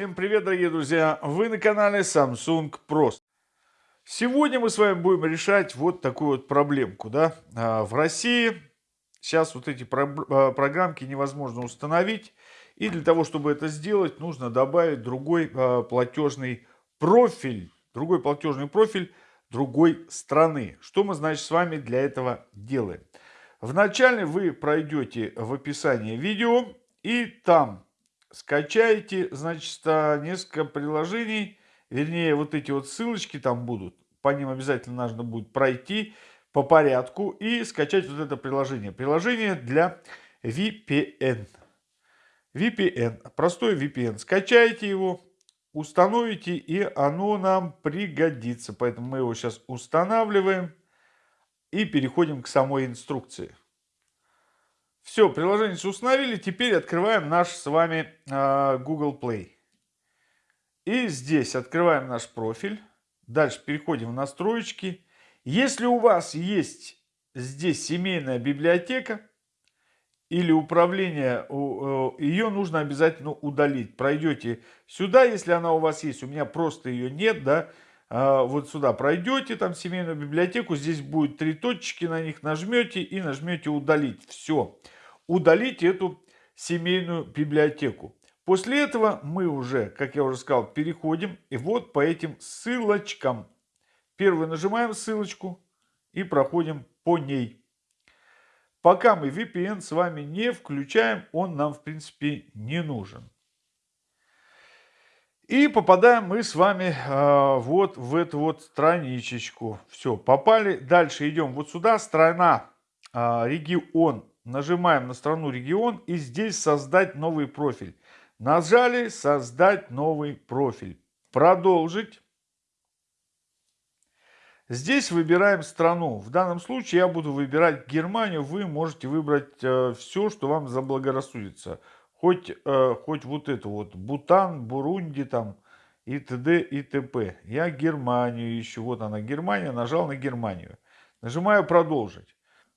Всем привет, дорогие друзья! Вы на канале Samsung Pro. Сегодня мы с вами будем решать вот такую вот проблемку. Да? А, в России сейчас вот эти а, программки невозможно установить. И для того, чтобы это сделать, нужно добавить другой а, платежный профиль. Другой платежный профиль другой страны. Что мы, значит, с вами для этого делаем? Вначале вы пройдете в описании видео и там скачаете, значит, несколько приложений, вернее, вот эти вот ссылочки там будут, по ним обязательно нужно будет пройти по порядку и скачать вот это приложение. Приложение для VPN. VPN, простой VPN. Скачайте его, установите, и оно нам пригодится. Поэтому мы его сейчас устанавливаем и переходим к самой инструкции. Все, приложение установили. Теперь открываем наш с вами э, Google Play. И здесь открываем наш профиль. Дальше переходим в настройки. Если у вас есть здесь семейная библиотека или управление, э, ее нужно обязательно удалить. Пройдете сюда, если она у вас есть. У меня просто ее нет, да. А, вот сюда пройдете, там семейную библиотеку, здесь будет три точки, на них нажмете и нажмете удалить. Все, удалить эту семейную библиотеку. После этого мы уже, как я уже сказал, переходим и вот по этим ссылочкам. Первый нажимаем ссылочку и проходим по ней. Пока мы VPN с вами не включаем, он нам в принципе не нужен. И попадаем мы с вами э, вот в эту вот страничечку. Все, попали. Дальше идем вот сюда, страна, э, регион. Нажимаем на страну регион и здесь создать новый профиль. Нажали создать новый профиль. Продолжить. Здесь выбираем страну. В данном случае я буду выбирать Германию. Вы можете выбрать э, все, что вам заблагорассудится хоть, э, хоть вот это вот, Бутан, Бурунди там и т.д. и т.п. Я Германию ищу, вот она Германия, нажал на Германию. Нажимаю продолжить.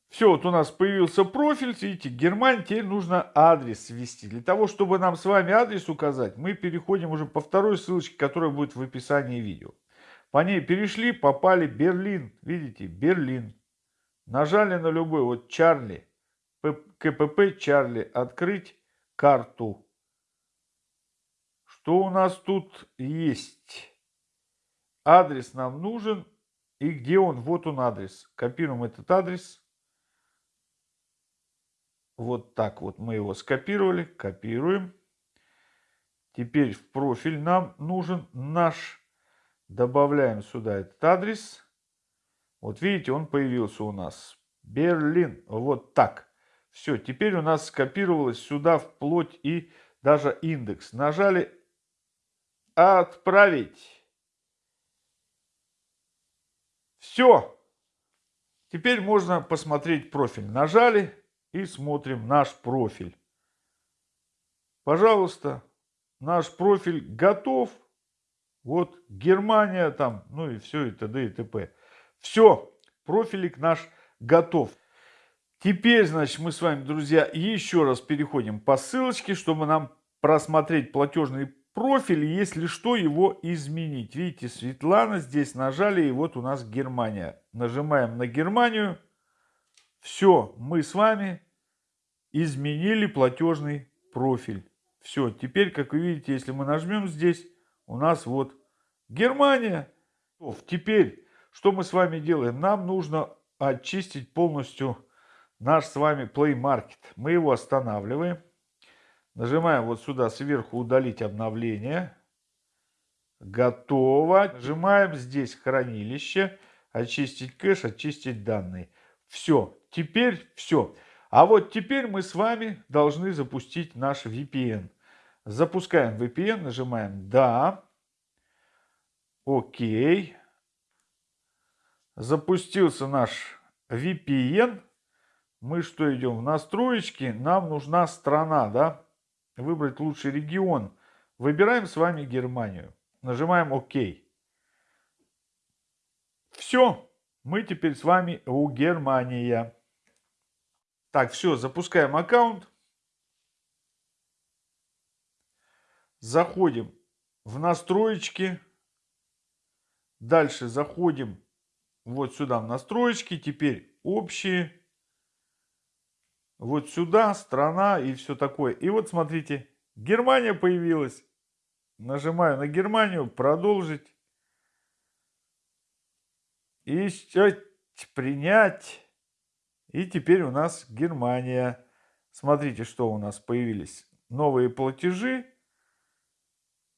Все, вот у нас появился профиль, видите, Германия, теперь нужно адрес ввести. Для того, чтобы нам с вами адрес указать, мы переходим уже по второй ссылочке, которая будет в описании видео. По ней перешли, попали Берлин, видите, Берлин. Нажали на любой, вот Чарли, КПП Чарли, открыть карту. Что у нас тут есть? Адрес нам нужен. И где он? Вот он адрес. Копируем этот адрес. Вот так вот мы его скопировали. Копируем. Теперь в профиль нам нужен наш. Добавляем сюда этот адрес. Вот видите, он появился у нас. Берлин. Вот так. Все, теперь у нас скопировалось сюда вплоть и даже индекс. Нажали «Отправить». Все. Теперь можно посмотреть профиль. Нажали и смотрим наш профиль. Пожалуйста, наш профиль готов. Вот Германия там, ну и все, и т.д. и т.п. Все, профилик наш готов. Теперь, значит, мы с вами, друзья, еще раз переходим по ссылочке, чтобы нам просмотреть платежный профиль, если что, его изменить. Видите, Светлана здесь нажали, и вот у нас Германия. Нажимаем на Германию. Все, мы с вами изменили платежный профиль. Все, теперь, как вы видите, если мы нажмем здесь, у нас вот Германия. Теперь, что мы с вами делаем? Нам нужно очистить полностью наш с вами Play Market. Мы его останавливаем. Нажимаем вот сюда сверху удалить обновление. Готово. Нажимаем здесь хранилище. Очистить кэш, очистить данные. Все. Теперь все. А вот теперь мы с вами должны запустить наш VPN. Запускаем VPN, нажимаем «Да». Окей. Запустился наш VPN мы что идем? В настроечки нам нужна страна, да? Выбрать лучший регион. Выбираем с вами Германию. Нажимаем ОК. Все. Мы теперь с вами у Германия. Так, все, запускаем аккаунт. Заходим в настроечки. Дальше заходим вот сюда в настроечки. Теперь общие. Вот сюда, страна и все такое. И вот смотрите, Германия появилась. Нажимаю на Германию, продолжить. И принять. И теперь у нас Германия. Смотрите, что у нас появились. Новые платежи.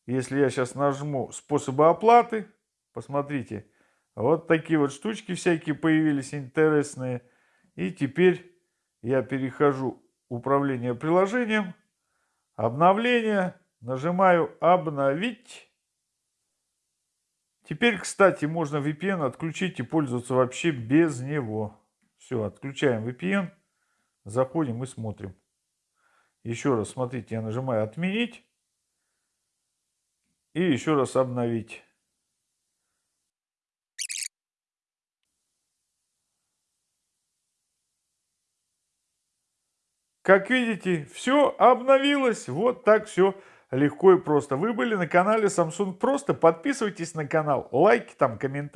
Если я сейчас нажму способы оплаты, посмотрите, вот такие вот штучки всякие появились интересные. И теперь я перехожу управление приложением, обновление, нажимаю обновить. Теперь, кстати, можно VPN отключить и пользоваться вообще без него. Все, отключаем VPN, заходим и смотрим. Еще раз, смотрите, я нажимаю «Отменить» и еще раз «Обновить». Как видите, все обновилось. Вот так все легко и просто. Вы были на канале Samsung Просто. Подписывайтесь на канал, лайки там, комментарии.